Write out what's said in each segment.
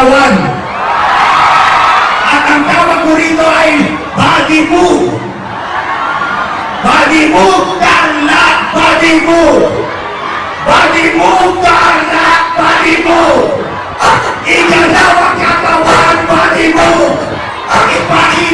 pahlawan akan kawan ku rindu body bagimu. Bagimu karena bagimu. Bagimu karena bagimu. Ikan lawan kawan bagimu. Pagi-pagi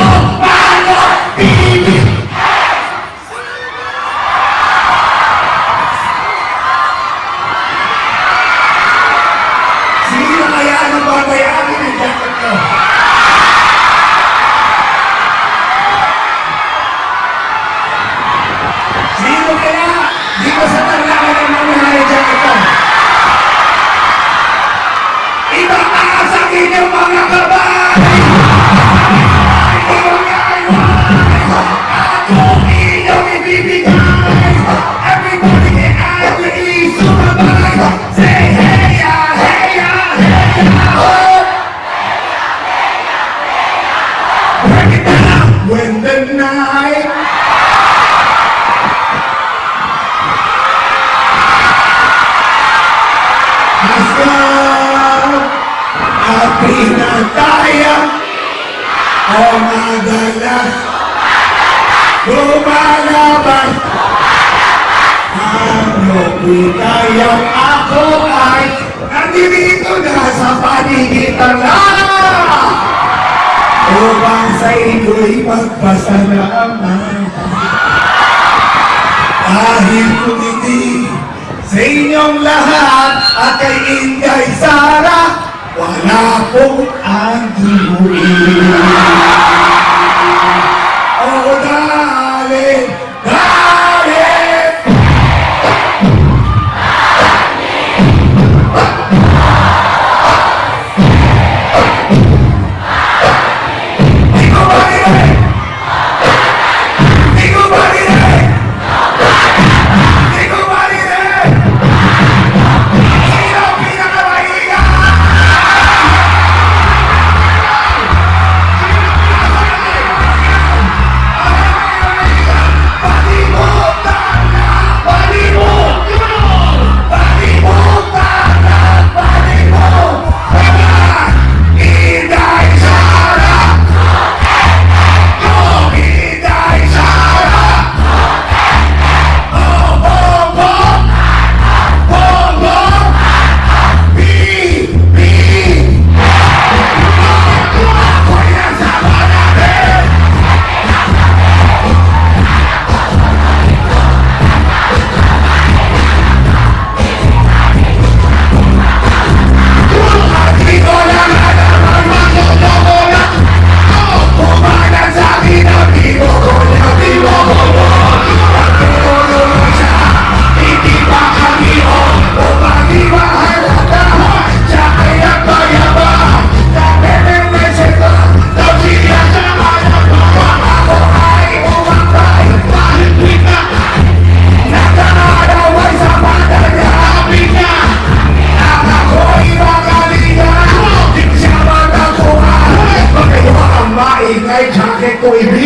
Fuck! pinatayang o oh, madalas lumalabas ano pinayang ako ay nandito na sa panigitan lang upang sa ito'y magpasalamat dahil kumiti sa inyong lahat at kay Inday Sara Walaupun pong ang we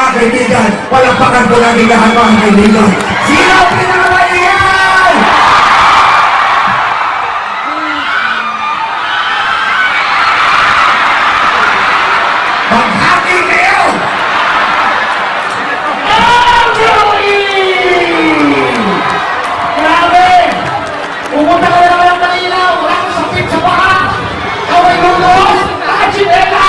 Palakpakan po natin lahat mga kaibigan. Sino ang pinakamalingan? Maghati kayo! Grabe! Pumunta ka na naman ng kanina, wala kang sakit sa paa! Ikaw ay lulong! Nakachinelas!